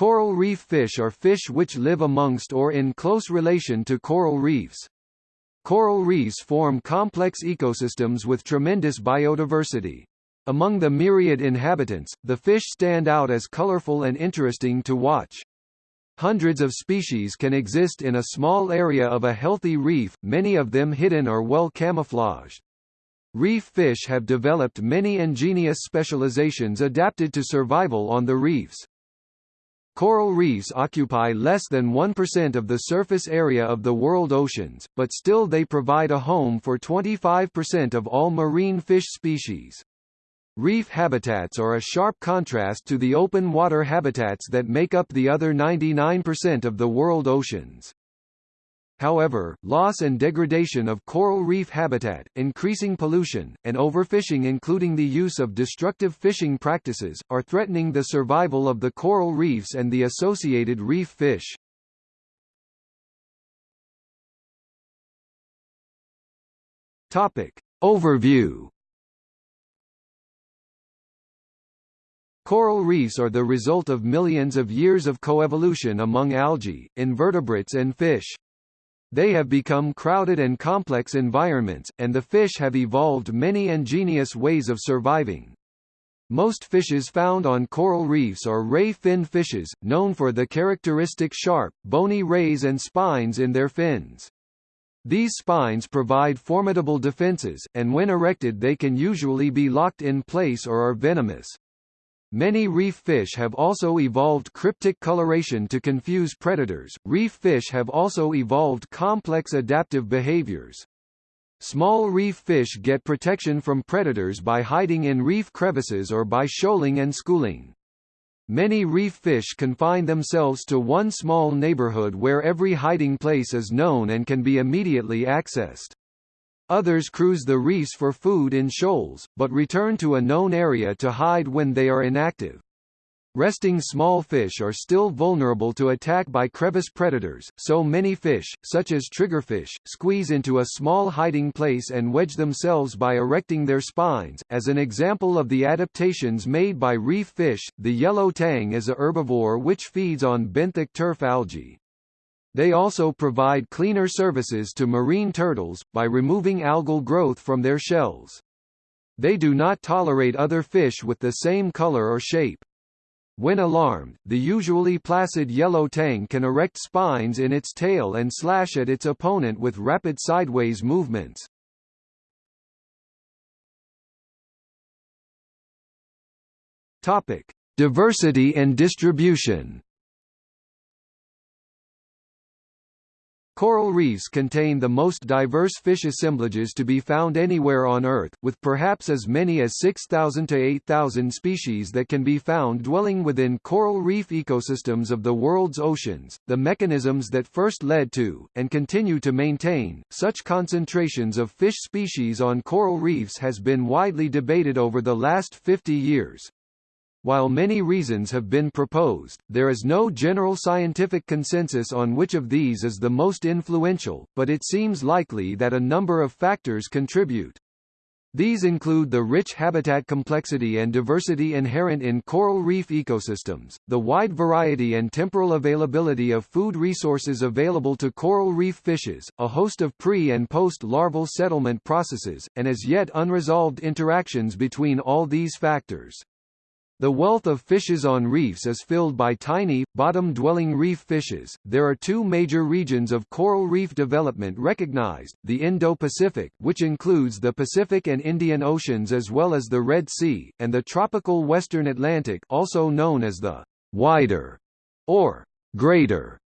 Coral reef fish are fish which live amongst or in close relation to coral reefs. Coral reefs form complex ecosystems with tremendous biodiversity. Among the myriad inhabitants, the fish stand out as colorful and interesting to watch. Hundreds of species can exist in a small area of a healthy reef, many of them hidden or well camouflaged. Reef fish have developed many ingenious specializations adapted to survival on the reefs. Coral reefs occupy less than 1% of the surface area of the world oceans, but still they provide a home for 25% of all marine fish species. Reef habitats are a sharp contrast to the open water habitats that make up the other 99% of the world oceans. However, loss and degradation of coral reef habitat, increasing pollution, and overfishing including the use of destructive fishing practices, are threatening the survival of the coral reefs and the associated reef fish. Topic. Overview Coral reefs are the result of millions of years of coevolution among algae, invertebrates and fish. They have become crowded and complex environments, and the fish have evolved many ingenious ways of surviving. Most fishes found on coral reefs are ray fin fishes, known for the characteristic sharp, bony rays and spines in their fins. These spines provide formidable defenses, and when erected they can usually be locked in place or are venomous. Many reef fish have also evolved cryptic coloration to confuse predators. Reef fish have also evolved complex adaptive behaviors. Small reef fish get protection from predators by hiding in reef crevices or by shoaling and schooling. Many reef fish confine themselves to one small neighborhood where every hiding place is known and can be immediately accessed. Others cruise the reefs for food in shoals, but return to a known area to hide when they are inactive. Resting small fish are still vulnerable to attack by crevice predators, so many fish, such as triggerfish, squeeze into a small hiding place and wedge themselves by erecting their spines. As an example of the adaptations made by reef fish, the yellow tang is a herbivore which feeds on benthic turf algae. They also provide cleaner services to marine turtles, by removing algal growth from their shells. They do not tolerate other fish with the same color or shape. When alarmed, the usually placid yellow tang can erect spines in its tail and slash at its opponent with rapid sideways movements. Topic: Diversity and distribution. Coral reefs contain the most diverse fish assemblages to be found anywhere on Earth, with perhaps as many as 6,000 to 8,000 species that can be found dwelling within coral reef ecosystems of the world's oceans. The mechanisms that first led to, and continue to maintain, such concentrations of fish species on coral reefs has been widely debated over the last 50 years. While many reasons have been proposed, there is no general scientific consensus on which of these is the most influential, but it seems likely that a number of factors contribute. These include the rich habitat complexity and diversity inherent in coral reef ecosystems, the wide variety and temporal availability of food resources available to coral reef fishes, a host of pre- and post-larval settlement processes, and as yet unresolved interactions between all these factors. The wealth of fishes on reefs is filled by tiny, bottom-dwelling reef fishes. There are two major regions of coral reef development recognized, the Indo-Pacific which includes the Pacific and Indian Oceans as well as the Red Sea, and the tropical western Atlantic also known as the wider or greater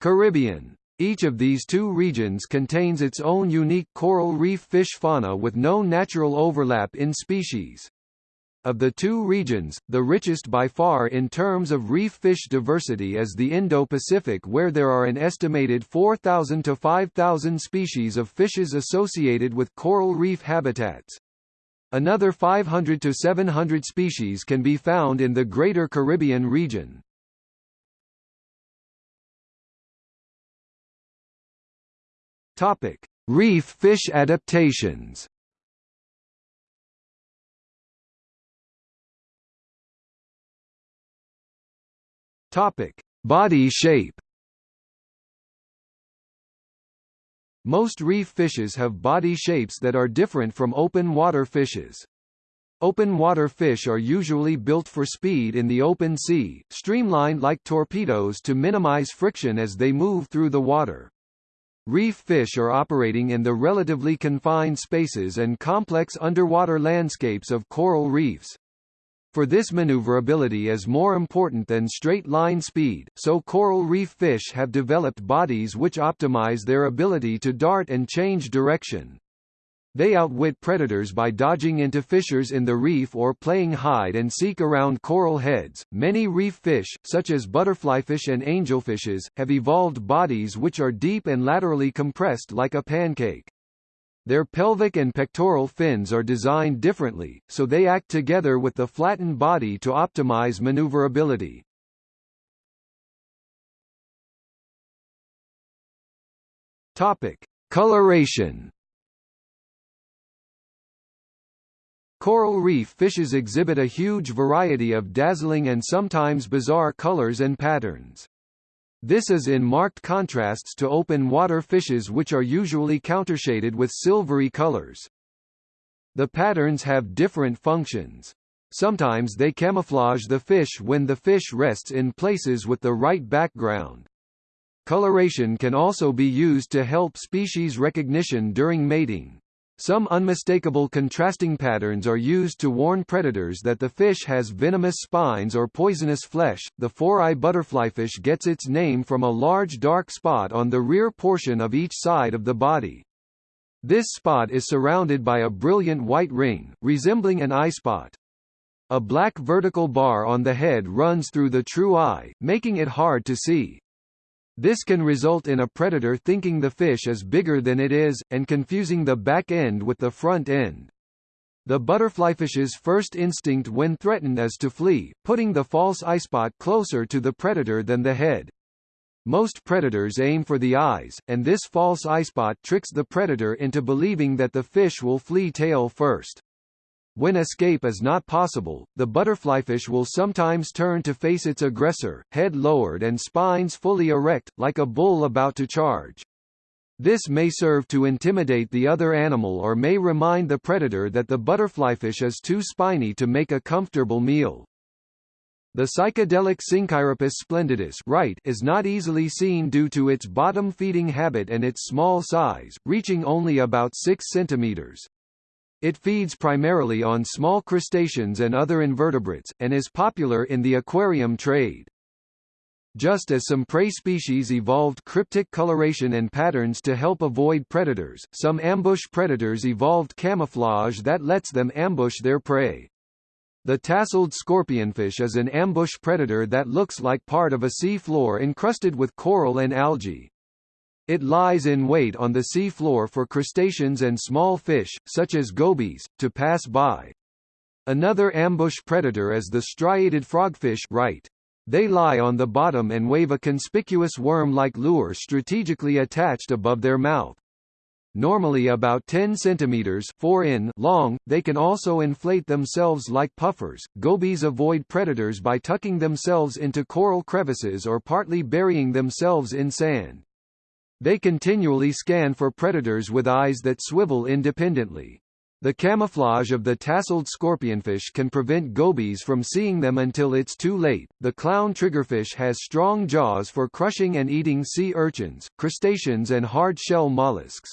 Caribbean. Each of these two regions contains its own unique coral reef fish fauna with no natural overlap in species. Of the two regions, the richest by far in terms of reef fish diversity is the Indo-Pacific where there are an estimated 4,000 to 5,000 species of fishes associated with coral reef habitats. Another 500 to 700 species can be found in the Greater Caribbean region. Topic: Reef fish adaptations. Topic: Body shape. Most reef fishes have body shapes that are different from open water fishes. Open water fish are usually built for speed in the open sea, streamlined like torpedoes to minimize friction as they move through the water. Reef fish are operating in the relatively confined spaces and complex underwater landscapes of coral reefs. For this maneuverability is more important than straight-line speed, so coral reef fish have developed bodies which optimize their ability to dart and change direction. They outwit predators by dodging into fissures in the reef or playing hide and seek around coral heads. Many reef fish, such as butterflyfish and angelfishes, have evolved bodies which are deep and laterally compressed like a pancake. Their pelvic and pectoral fins are designed differently, so they act together with the flattened body to optimize maneuverability. Topic: Coloration. Coral reef fishes exhibit a huge variety of dazzling and sometimes bizarre colors and patterns. This is in marked contrasts to open water fishes which are usually countershaded with silvery colors. The patterns have different functions. Sometimes they camouflage the fish when the fish rests in places with the right background. Coloration can also be used to help species recognition during mating. Some unmistakable contrasting patterns are used to warn predators that the fish has venomous spines or poisonous flesh. The four-eye butterflyfish gets its name from a large dark spot on the rear portion of each side of the body. This spot is surrounded by a brilliant white ring, resembling an eye spot. A black vertical bar on the head runs through the true eye, making it hard to see. This can result in a predator thinking the fish is bigger than it is, and confusing the back end with the front end. The butterflyfish's first instinct when threatened is to flee, putting the false eyespot closer to the predator than the head. Most predators aim for the eyes, and this false eyespot tricks the predator into believing that the fish will flee tail first. When escape is not possible, the butterflyfish will sometimes turn to face its aggressor, head lowered and spines fully erect, like a bull about to charge. This may serve to intimidate the other animal or may remind the predator that the butterflyfish is too spiny to make a comfortable meal. The psychedelic Synchiropus splendidus right is not easily seen due to its bottom-feeding habit and its small size, reaching only about 6 centimeters. It feeds primarily on small crustaceans and other invertebrates, and is popular in the aquarium trade. Just as some prey species evolved cryptic coloration and patterns to help avoid predators, some ambush predators evolved camouflage that lets them ambush their prey. The tasseled scorpionfish is an ambush predator that looks like part of a sea floor encrusted with coral and algae. It lies in wait on the sea floor for crustaceans and small fish, such as gobies, to pass by. Another ambush predator is the striated frogfish right. They lie on the bottom and wave a conspicuous worm-like lure strategically attached above their mouth. Normally about 10 centimeters 4 in long, they can also inflate themselves like puffers. Gobies avoid predators by tucking themselves into coral crevices or partly burying themselves in sand. They continually scan for predators with eyes that swivel independently. The camouflage of the tasseled scorpionfish can prevent gobies from seeing them until it's too late. The clown triggerfish has strong jaws for crushing and eating sea urchins, crustaceans and hard-shell mollusks.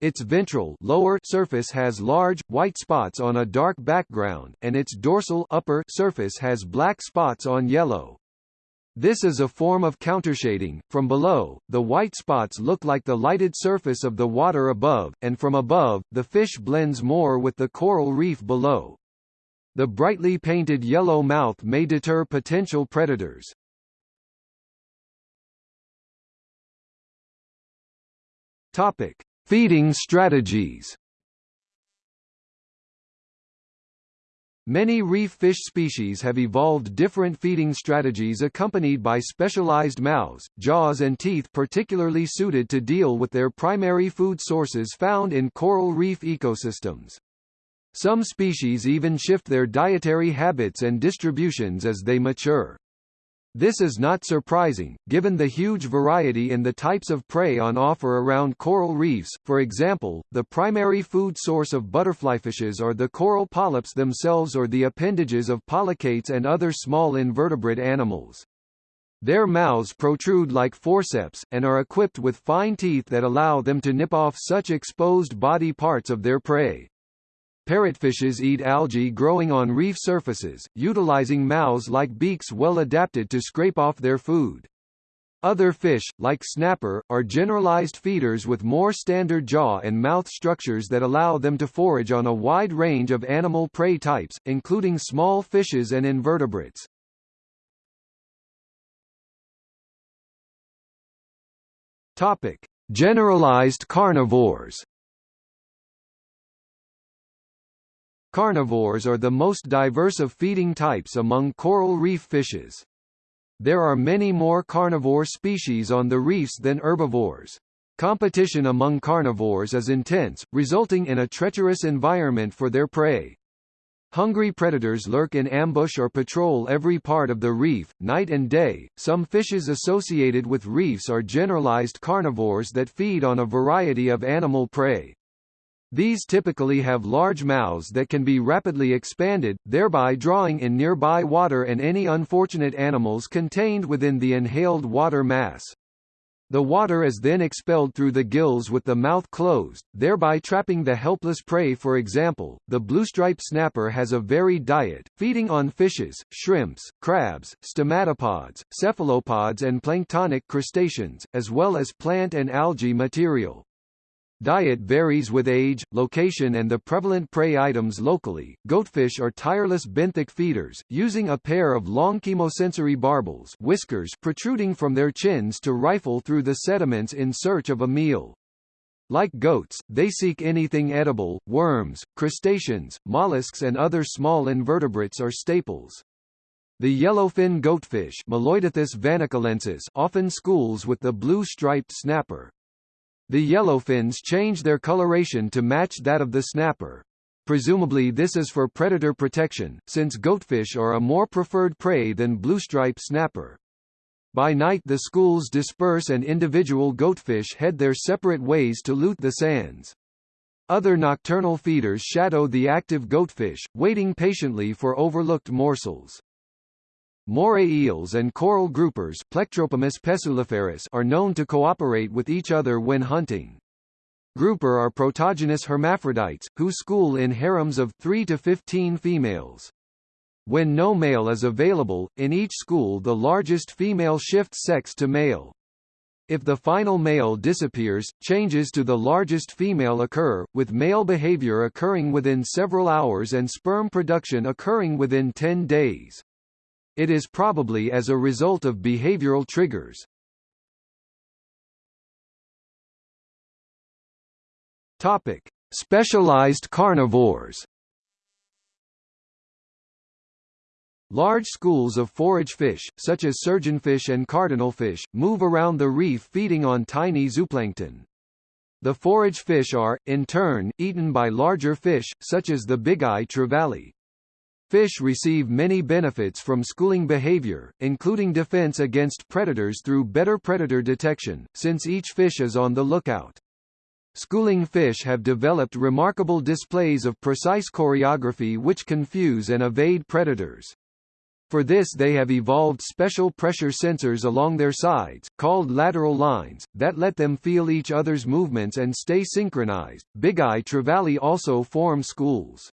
Its ventral lower surface has large, white spots on a dark background, and its dorsal upper surface has black spots on yellow. This is a form of countershading. From below, the white spots look like the lighted surface of the water above, and from above, the fish blends more with the coral reef below. The brightly painted yellow mouth may deter potential predators. Topic: Feeding strategies. Many reef fish species have evolved different feeding strategies accompanied by specialized mouths, jaws and teeth particularly suited to deal with their primary food sources found in coral reef ecosystems. Some species even shift their dietary habits and distributions as they mature. This is not surprising, given the huge variety in the types of prey on offer around coral reefs. For example, the primary food source of butterflyfishes are the coral polyps themselves or the appendages of polychaetes and other small invertebrate animals. Their mouths protrude like forceps, and are equipped with fine teeth that allow them to nip off such exposed body parts of their prey. Parrotfishes eat algae growing on reef surfaces, utilizing mouths like beaks well adapted to scrape off their food. Other fish, like snapper, are generalized feeders with more standard jaw and mouth structures that allow them to forage on a wide range of animal prey types, including small fishes and invertebrates. Topic: Generalized carnivores. Carnivores are the most diverse of feeding types among coral reef fishes. There are many more carnivore species on the reefs than herbivores. Competition among carnivores is intense, resulting in a treacherous environment for their prey. Hungry predators lurk in ambush or patrol every part of the reef, night and day. Some fishes associated with reefs are generalized carnivores that feed on a variety of animal prey. These typically have large mouths that can be rapidly expanded, thereby drawing in nearby water and any unfortunate animals contained within the inhaled water mass. The water is then expelled through the gills with the mouth closed, thereby trapping the helpless prey for example, the bluestripe snapper has a varied diet, feeding on fishes, shrimps, crabs, stomatopods, cephalopods and planktonic crustaceans, as well as plant and algae material. Diet varies with age, location and the prevalent prey items locally. Goatfish are tireless benthic feeders, using a pair of long chemosensory barbels whiskers protruding from their chins to rifle through the sediments in search of a meal. Like goats, they seek anything edible, worms, crustaceans, mollusks and other small invertebrates are staples. The yellowfin goatfish often schools with the blue-striped snapper. The yellowfins change their coloration to match that of the snapper. Presumably this is for predator protection, since goatfish are a more preferred prey than bluestripe snapper. By night the schools disperse and individual goatfish head their separate ways to loot the sands. Other nocturnal feeders shadow the active goatfish, waiting patiently for overlooked morsels. Moray eels and coral groupers are known to cooperate with each other when hunting. Grouper are protogynous hermaphrodites, who school in harems of 3 to 15 females. When no male is available, in each school the largest female shifts sex to male. If the final male disappears, changes to the largest female occur, with male behavior occurring within several hours and sperm production occurring within 10 days. It is probably as a result of behavioral triggers. Topic: Specialized carnivores. Large schools of forage fish, such as surgeonfish and cardinalfish, move around the reef feeding on tiny zooplankton. The forage fish are, in turn, eaten by larger fish, such as the bigeye trevally. Fish receive many benefits from schooling behavior, including defense against predators through better predator detection, since each fish is on the lookout. Schooling fish have developed remarkable displays of precise choreography which confuse and evade predators. For this they have evolved special pressure sensors along their sides, called lateral lines, that let them feel each other's movements and stay synchronized. Bigeye trevally also form schools.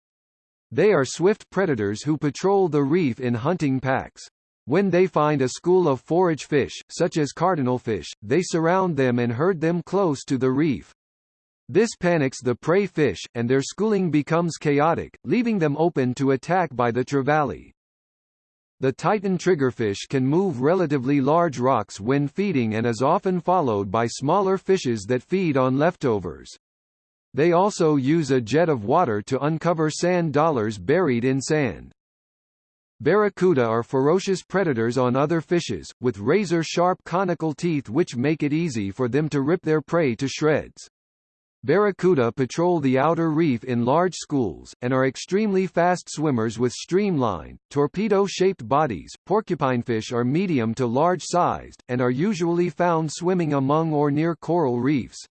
They are swift predators who patrol the reef in hunting packs. When they find a school of forage fish, such as cardinalfish, they surround them and herd them close to the reef. This panics the prey fish, and their schooling becomes chaotic, leaving them open to attack by the trevally. The Titan triggerfish can move relatively large rocks when feeding and is often followed by smaller fishes that feed on leftovers. They also use a jet of water to uncover sand dollars buried in sand. Barracuda are ferocious predators on other fishes, with razor-sharp conical teeth which make it easy for them to rip their prey to shreds. Barracuda patrol the outer reef in large schools, and are extremely fast swimmers with streamlined, torpedo-shaped bodies. Porcupinefish are medium to large-sized, and are usually found swimming among or near coral reefs.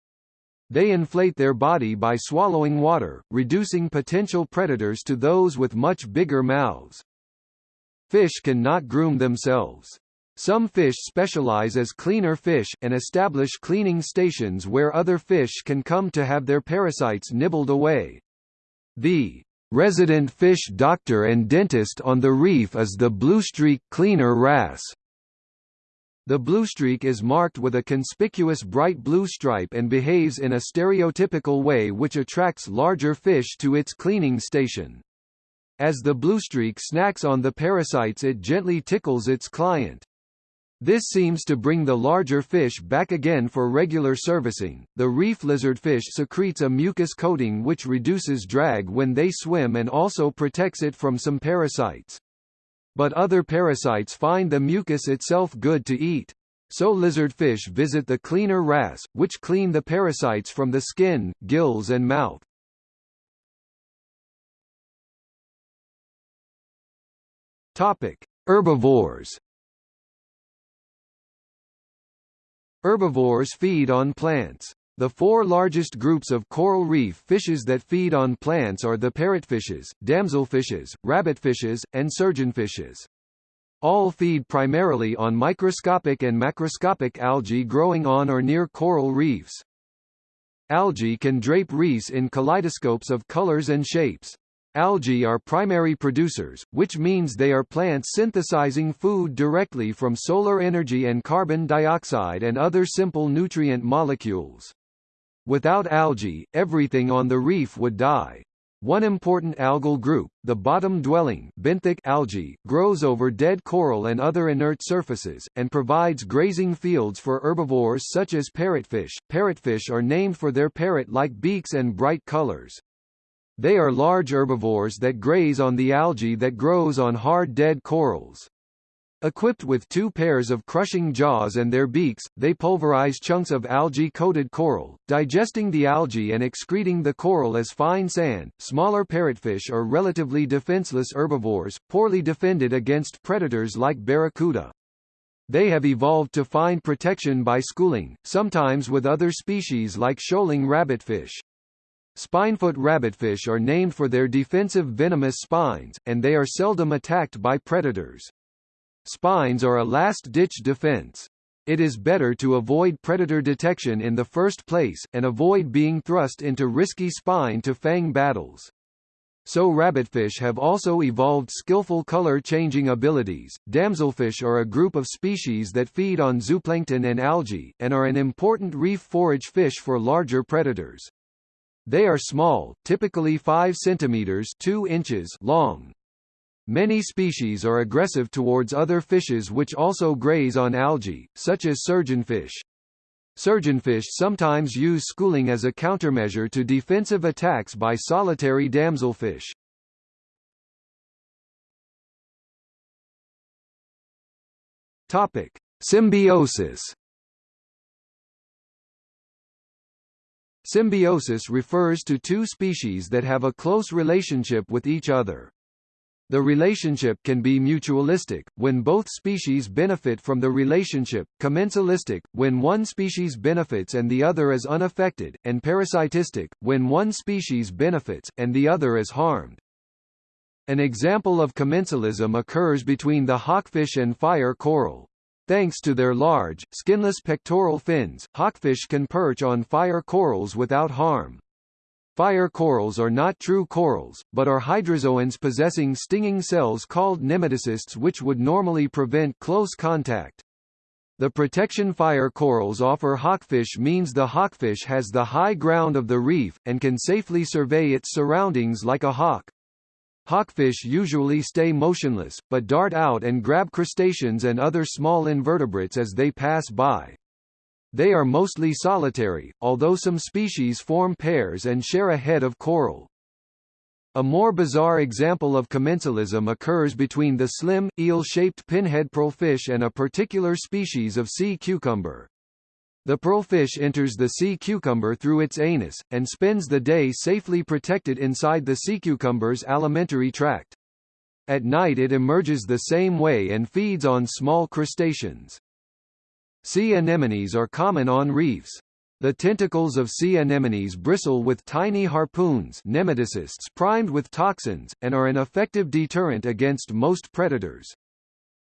They inflate their body by swallowing water, reducing potential predators to those with much bigger mouths. Fish can not groom themselves. Some fish specialize as cleaner fish, and establish cleaning stations where other fish can come to have their parasites nibbled away. The resident fish doctor and dentist on the reef is the bluestreak cleaner wrasse. The bluestreak is marked with a conspicuous bright blue stripe and behaves in a stereotypical way which attracts larger fish to its cleaning station. As the bluestreak snacks on the parasites it gently tickles its client. This seems to bring the larger fish back again for regular servicing. The reef lizardfish secretes a mucus coating which reduces drag when they swim and also protects it from some parasites. But other parasites find the mucus itself good to eat. So lizardfish visit the cleaner wrasse, which clean the parasites from the skin, gills and mouth. Topic: Herbivores. Herbivores feed on plants. The four largest groups of coral reef fishes that feed on plants are the parrotfishes, damselfishes, rabbitfishes, and surgeonfishes. All feed primarily on microscopic and macroscopic algae growing on or near coral reefs. Algae can drape reefs in kaleidoscopes of colors and shapes. Algae are primary producers, which means they are plants synthesizing food directly from solar energy and carbon dioxide and other simple nutrient molecules. Without algae, everything on the reef would die. One important algal group, the bottom-dwelling benthic algae, grows over dead coral and other inert surfaces, and provides grazing fields for herbivores such as parrotfish. Parrotfish are named for their parrot-like beaks and bright colors. They are large herbivores that graze on the algae that grows on hard dead corals. Equipped with two pairs of crushing jaws and their beaks, they pulverize chunks of algae-coated coral, digesting the algae and excreting the coral as fine sand. Smaller parrotfish are relatively defenseless herbivores, poorly defended against predators like barracuda. They have evolved to find protection by schooling, sometimes with other species like shoaling rabbitfish. Spinefoot rabbitfish are named for their defensive venomous spines, and they are seldom attacked by predators. Spines are a last-ditch defense. It is better to avoid predator detection in the first place, and avoid being thrust into risky spine-to-fang battles. So rabbitfish have also evolved skillful color-changing abilities. Damselfish are a group of species that feed on zooplankton and algae, and are an important reef forage fish for larger predators. They are small, typically 5 centimeters 2 inches long. Many species are aggressive towards other fishes which also graze on algae, such as surgeonfish. Surgeonfish sometimes use schooling as a countermeasure to defensive attacks by solitary damselfish. Topic: Symbiosis Symbiosis refers to two species that have a close relationship with each other. The relationship can be mutualistic, when both species benefit from the relationship, commensalistic, when one species benefits and the other is unaffected, and parasitistic, when one species benefits, and the other is harmed. An example of commensalism occurs between the hawkfish and fire coral. Thanks to their large, skinless pectoral fins, hawkfish can perch on fire corals without harm. Fire corals are not true corals, but are hydrozoans possessing stinging cells called nematocysts which would normally prevent close contact. The protection fire corals offer hawkfish means the hawkfish has the high ground of the reef, and can safely survey its surroundings like a hawk. Hawkfish usually stay motionless, but dart out and grab crustaceans and other small invertebrates as they pass by. They are mostly solitary, although some species form pairs and share a head of coral. A more bizarre example of commensalism occurs between the slim, eel-shaped pinhead pearlfish and a particular species of sea cucumber. The pearlfish enters the sea cucumber through its anus, and spends the day safely protected inside the sea cucumber's alimentary tract. At night it emerges the same way and feeds on small crustaceans. Sea anemones are common on reefs. The tentacles of sea anemones bristle with tiny harpoons nematocysts primed with toxins, and are an effective deterrent against most predators.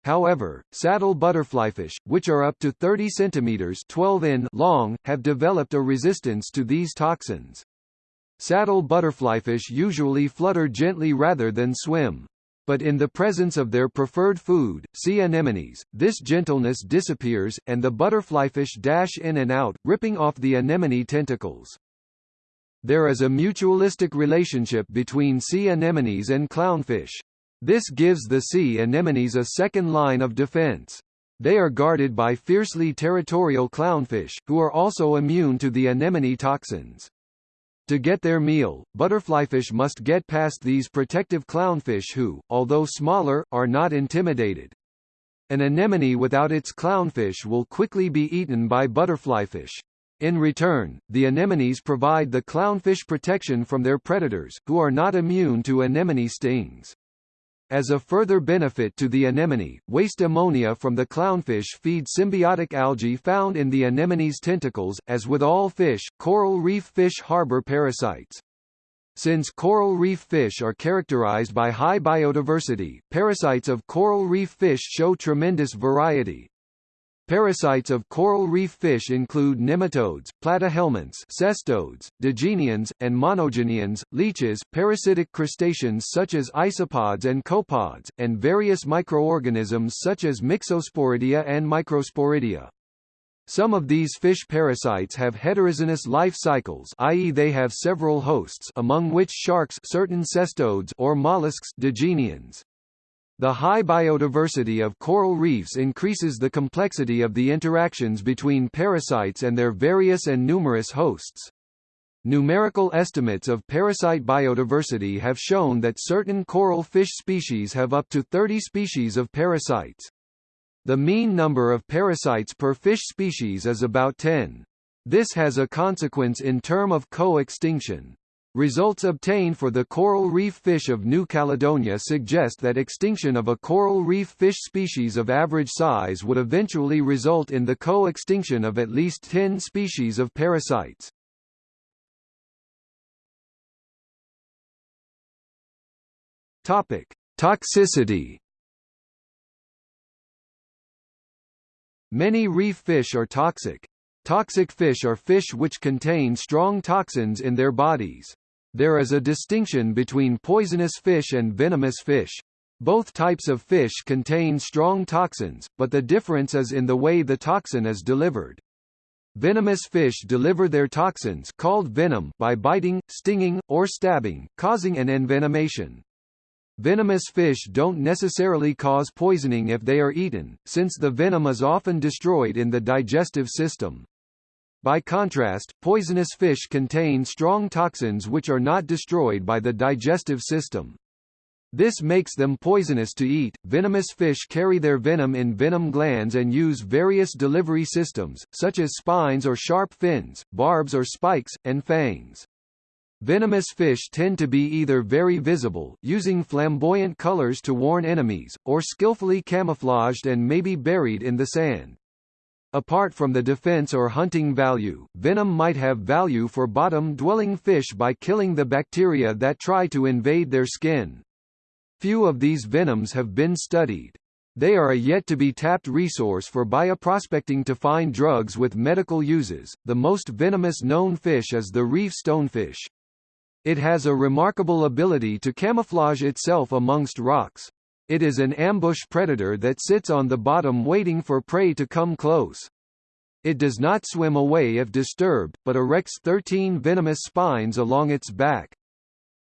However, saddle butterflyfish, which are up to 30 cm 12 in long, have developed a resistance to these toxins. Saddle butterflyfish usually flutter gently rather than swim. But in the presence of their preferred food, sea anemones, this gentleness disappears, and the butterflyfish dash in and out, ripping off the anemone tentacles. There is a mutualistic relationship between sea anemones and clownfish. This gives the sea anemones a second line of defense. They are guarded by fiercely territorial clownfish, who are also immune to the anemone toxins. To get their meal, butterflyfish must get past these protective clownfish who, although smaller, are not intimidated. An anemone without its clownfish will quickly be eaten by butterflyfish. In return, the anemones provide the clownfish protection from their predators, who are not immune to anemone stings. As a further benefit to the anemone, waste ammonia from the clownfish feeds symbiotic algae found in the anemone's tentacles. As with all fish, coral reef fish harbor parasites. Since coral reef fish are characterized by high biodiversity, parasites of coral reef fish show tremendous variety, Parasites of coral reef fish include nematodes, platyhelminths, cestodes, digeneans, and monogeneans, leeches, parasitic crustaceans such as isopods and copepods, and various microorganisms such as Myxosporidia and Microsporidia. Some of these fish parasites have heterogeneous life cycles i.e. they have several hosts among which sharks certain cestodes or mollusks digeneans. The high biodiversity of coral reefs increases the complexity of the interactions between parasites and their various and numerous hosts. Numerical estimates of parasite biodiversity have shown that certain coral fish species have up to 30 species of parasites. The mean number of parasites per fish species is about 10. This has a consequence in term of co-extinction. Results obtained for the coral reef fish of New Caledonia suggest that extinction of a coral reef fish species of average size would eventually result in the co-extinction of at least 10 species of parasites. Topic: Toxicity. Many reef fish are toxic. Toxic fish are fish which contain strong toxins in their bodies. There is a distinction between poisonous fish and venomous fish. Both types of fish contain strong toxins, but the difference is in the way the toxin is delivered. Venomous fish deliver their toxins called venom by biting, stinging, or stabbing, causing an envenomation. Venomous fish don't necessarily cause poisoning if they are eaten, since the venom is often destroyed in the digestive system. By contrast, poisonous fish contain strong toxins which are not destroyed by the digestive system. This makes them poisonous to eat. Venomous fish carry their venom in venom glands and use various delivery systems, such as spines or sharp fins, barbs or spikes, and fangs. Venomous fish tend to be either very visible, using flamboyant colors to warn enemies, or skillfully camouflaged and maybe buried in the sand. Apart from the defense or hunting value, venom might have value for bottom-dwelling fish by killing the bacteria that try to invade their skin. Few of these venoms have been studied. They are a yet-to-be-tapped resource for bioprospecting to find drugs with medical uses. The most venomous known fish is the reef stonefish. It has a remarkable ability to camouflage itself amongst rocks. It is an ambush predator that sits on the bottom waiting for prey to come close. It does not swim away if disturbed, but erects 13 venomous spines along its back.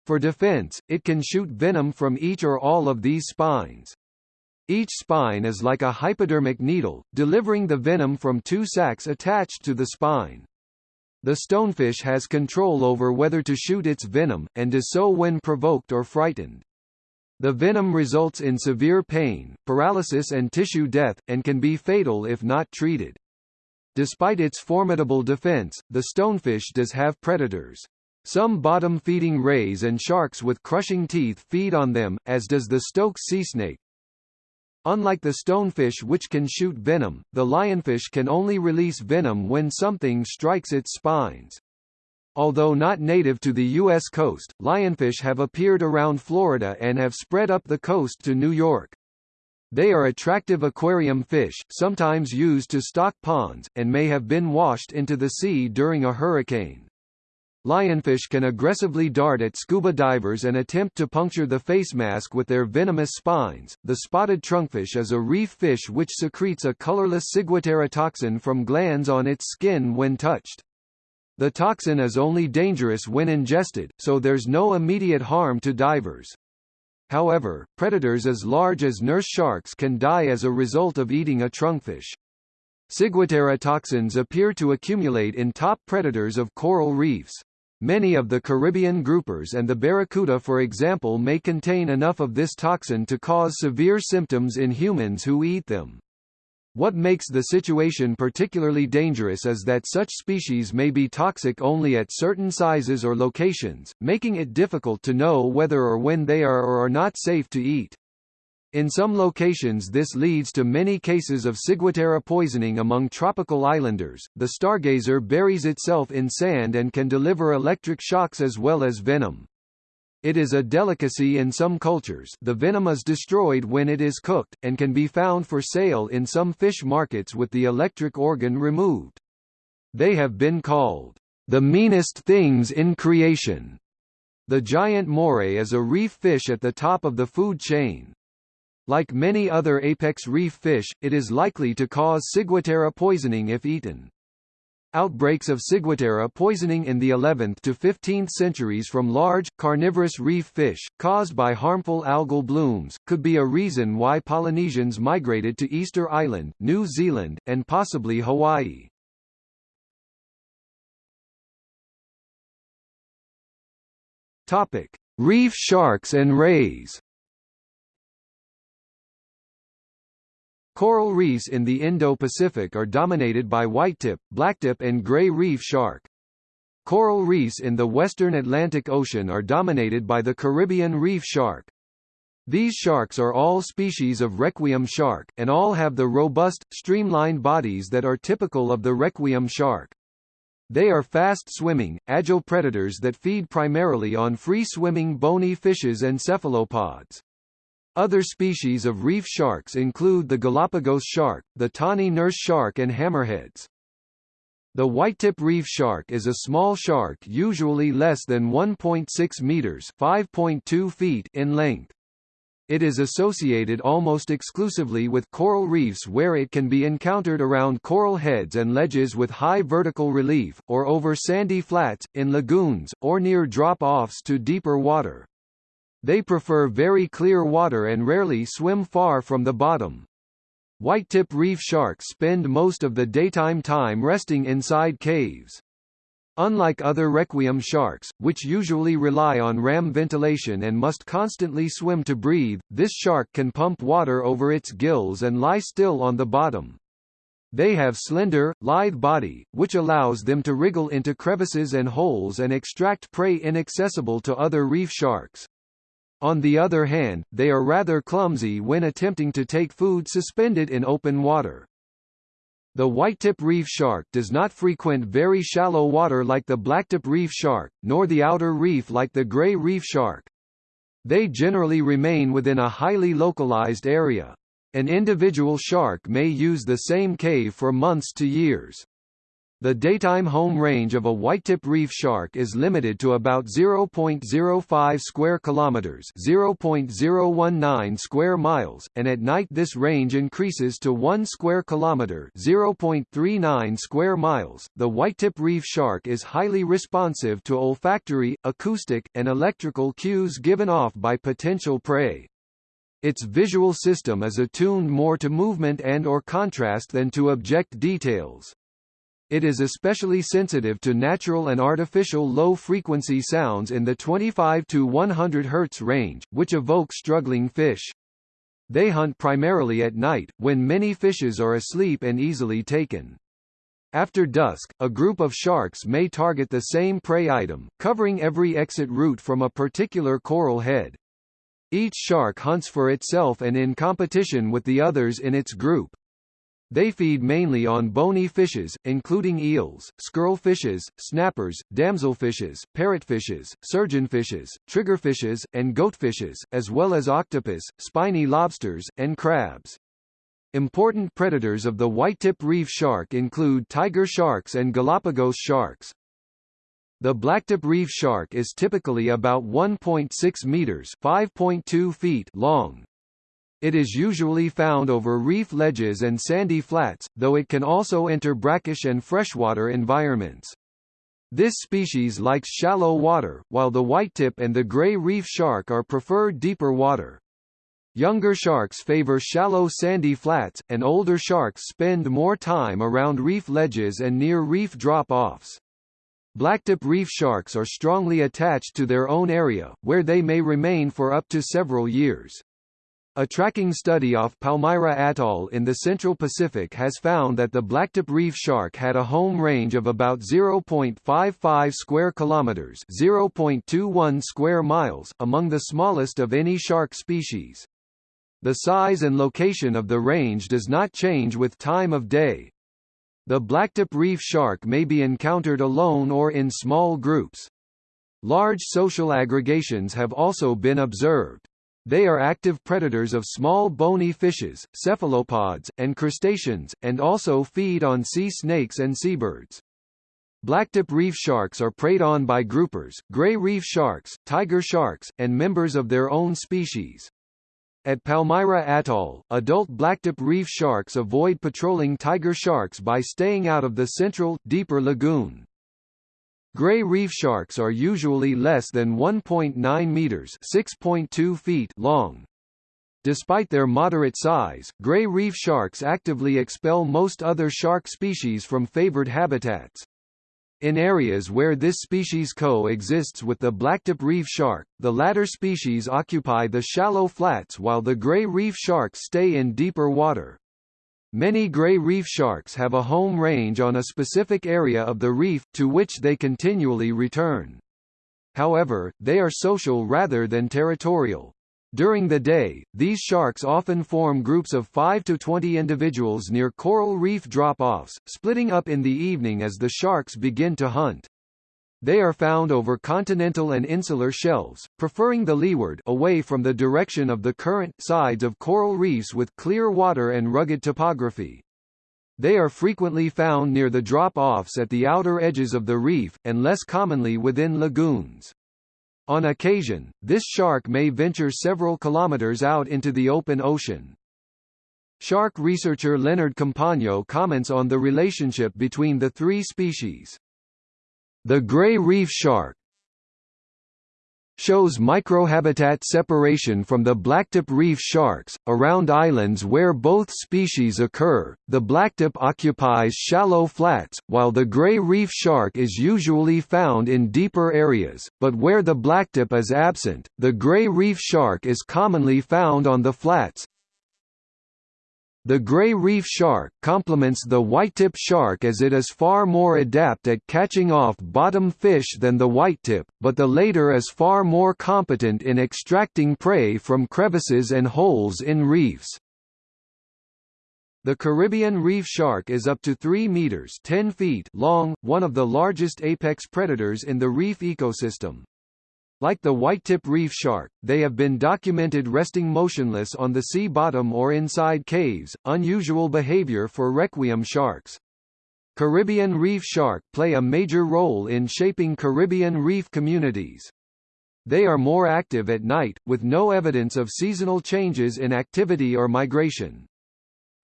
For defense, it can shoot venom from each or all of these spines. Each spine is like a hypodermic needle, delivering the venom from two sacs attached to the spine. The stonefish has control over whether to shoot its venom, and does so when provoked or frightened. The venom results in severe pain, paralysis and tissue death, and can be fatal if not treated. Despite its formidable defense, the stonefish does have predators. Some bottom-feeding rays and sharks with crushing teeth feed on them, as does the Stokes sea snake. Unlike the stonefish which can shoot venom, the lionfish can only release venom when something strikes its spines. Although not native to the U.S. coast, lionfish have appeared around Florida and have spread up the coast to New York. They are attractive aquarium fish, sometimes used to stock ponds, and may have been washed into the sea during a hurricane. Lionfish can aggressively dart at scuba divers and attempt to puncture the face mask with their venomous spines. The spotted trunkfish is a reef fish which secretes a colorless ciguatera toxin from glands on its skin when touched. The toxin is only dangerous when ingested, so there's no immediate harm to divers. However, predators as large as nurse sharks can die as a result of eating a trunkfish. Ciguatera toxins appear to accumulate in top predators of coral reefs. Many of the Caribbean groupers and the barracuda for example may contain enough of this toxin to cause severe symptoms in humans who eat them. What makes the situation particularly dangerous is that such species may be toxic only at certain sizes or locations, making it difficult to know whether or when they are or are not safe to eat. In some locations this leads to many cases of ciguatera poisoning among tropical islanders. The stargazer buries itself in sand and can deliver electric shocks as well as venom. It is a delicacy in some cultures the venom is destroyed when it is cooked, and can be found for sale in some fish markets with the electric organ removed. They have been called, "...the meanest things in creation." The giant moray is a reef fish at the top of the food chain. Like many other apex reef fish, it is likely to cause ciguatera poisoning if eaten. Outbreaks of ciguatera poisoning in the 11th to 15th centuries from large, carnivorous reef fish, caused by harmful algal blooms, could be a reason why Polynesians migrated to Easter Island, New Zealand, and possibly Hawaii. Topic: Reef sharks and rays. Coral reefs in the Indo-Pacific are dominated by whitetip, blacktip and gray reef shark. Coral reefs in the western Atlantic Ocean are dominated by the Caribbean reef shark. These sharks are all species of requiem shark, and all have the robust, streamlined bodies that are typical of the requiem shark. They are fast-swimming, agile predators that feed primarily on free-swimming bony fishes and cephalopods. Other species of reef sharks include the Galapagos shark, the tawny nurse shark and hammerheads. The whitetip reef shark is a small shark usually less than 1.6 meters (5.2 feet) in length. It is associated almost exclusively with coral reefs where it can be encountered around coral heads and ledges with high vertical relief, or over sandy flats, in lagoons, or near drop-offs to deeper water. They prefer very clear water and rarely swim far from the bottom. Whitetip reef sharks spend most of the daytime time resting inside caves. Unlike other requiem sharks, which usually rely on ram ventilation and must constantly swim to breathe, this shark can pump water over its gills and lie still on the bottom. They have slender, lithe body, which allows them to wriggle into crevices and holes and extract prey inaccessible to other reef sharks. On the other hand, they are rather clumsy when attempting to take food suspended in open water. The whitetip reef shark does not frequent very shallow water like the blacktip reef shark, nor the outer reef like the gray reef shark. They generally remain within a highly localized area. An individual shark may use the same cave for months to years. The daytime home range of a whitetip reef shark is limited to about 0.05 square kilometers, 0.019 square miles, and at night this range increases to 1 square kilometer, 0.39 square miles. The whitetip reef shark is highly responsive to olfactory, acoustic, and electrical cues given off by potential prey. Its visual system is attuned more to movement and or contrast than to object details. It is especially sensitive to natural and artificial low-frequency sounds in the 25 to 100 Hz range, which evoke struggling fish. They hunt primarily at night, when many fishes are asleep and easily taken. After dusk, a group of sharks may target the same prey item, covering every exit route from a particular coral head. Each shark hunts for itself and in competition with the others in its group. They feed mainly on bony fishes, including eels, squirrelfishes, snappers, damselfishes, parrotfishes, surgeonfishes, triggerfishes, and goatfishes, as well as octopus, spiny lobsters, and crabs. Important predators of the whitetip reef shark include tiger sharks and Galapagos sharks. The blacktip reef shark is typically about 1.6 meters (5.2 feet) long. It is usually found over reef ledges and sandy flats, though it can also enter brackish and freshwater environments. This species likes shallow water, while the whitetip and the gray reef shark are preferred deeper water. Younger sharks favor shallow sandy flats, and older sharks spend more time around reef ledges and near reef drop-offs. Blacktip reef sharks are strongly attached to their own area, where they may remain for up to several years. A tracking study off Palmyra Atoll in the Central Pacific has found that the blacktip reef shark had a home range of about 0.55 square kilometers, 0.21 square miles, among the smallest of any shark species. The size and location of the range does not change with time of day. The blacktip reef shark may be encountered alone or in small groups. Large social aggregations have also been observed. They are active predators of small bony fishes, cephalopods, and crustaceans, and also feed on sea snakes and seabirds. Blacktip reef sharks are preyed on by groupers, gray reef sharks, tiger sharks, and members of their own species. At Palmyra Atoll, adult blacktip reef sharks avoid patrolling tiger sharks by staying out of the central, deeper lagoon. Gray reef sharks are usually less than 1.9 meters (6.2 feet) long. Despite their moderate size, gray reef sharks actively expel most other shark species from favored habitats. In areas where this species co-exists with the blacktip reef shark, the latter species occupy the shallow flats while the gray reef sharks stay in deeper water. Many gray reef sharks have a home range on a specific area of the reef, to which they continually return. However, they are social rather than territorial. During the day, these sharks often form groups of 5 to 20 individuals near coral reef drop-offs, splitting up in the evening as the sharks begin to hunt. They are found over continental and insular shelves, preferring the leeward away from the direction of the current sides of coral reefs with clear water and rugged topography. They are frequently found near the drop-offs at the outer edges of the reef, and less commonly within lagoons. On occasion, this shark may venture several kilometers out into the open ocean. Shark researcher Leonard Compagno comments on the relationship between the three species. The gray reef shark, shows microhabitat separation from the blacktip reef sharks. Around islands where both species occur, the blacktip occupies shallow flats, while the gray reef shark is usually found in deeper areas, but where the blacktip is absent, the gray reef shark is commonly found on the flats, the gray reef shark complements the whitetip shark as it is far more adept at catching off bottom fish than the whitetip, but the later is far more competent in extracting prey from crevices and holes in reefs. The Caribbean reef shark is up to 3 meters 10 feet long, one of the largest apex predators in the reef ecosystem. Like the white-tip reef shark, they have been documented resting motionless on the sea bottom or inside caves, unusual behavior for requiem sharks. Caribbean reef shark play a major role in shaping Caribbean reef communities. They are more active at night, with no evidence of seasonal changes in activity or migration.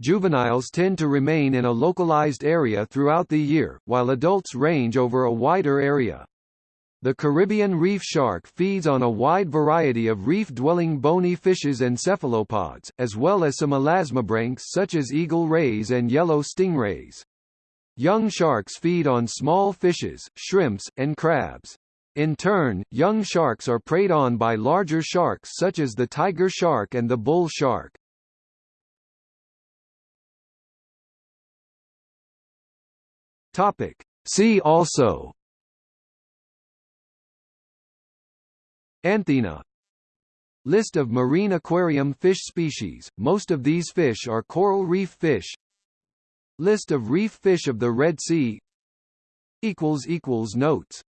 Juveniles tend to remain in a localized area throughout the year, while adults range over a wider area. The Caribbean reef shark feeds on a wide variety of reef-dwelling bony fishes and cephalopods, as well as some elasmobranchs such as eagle rays and yellow stingrays. Young sharks feed on small fishes, shrimps, and crabs. In turn, young sharks are preyed on by larger sharks such as the tiger shark and the bull shark. See also Anthena. List of marine aquarium fish species, most of these fish are coral reef fish. List of reef fish of the Red Sea. Notes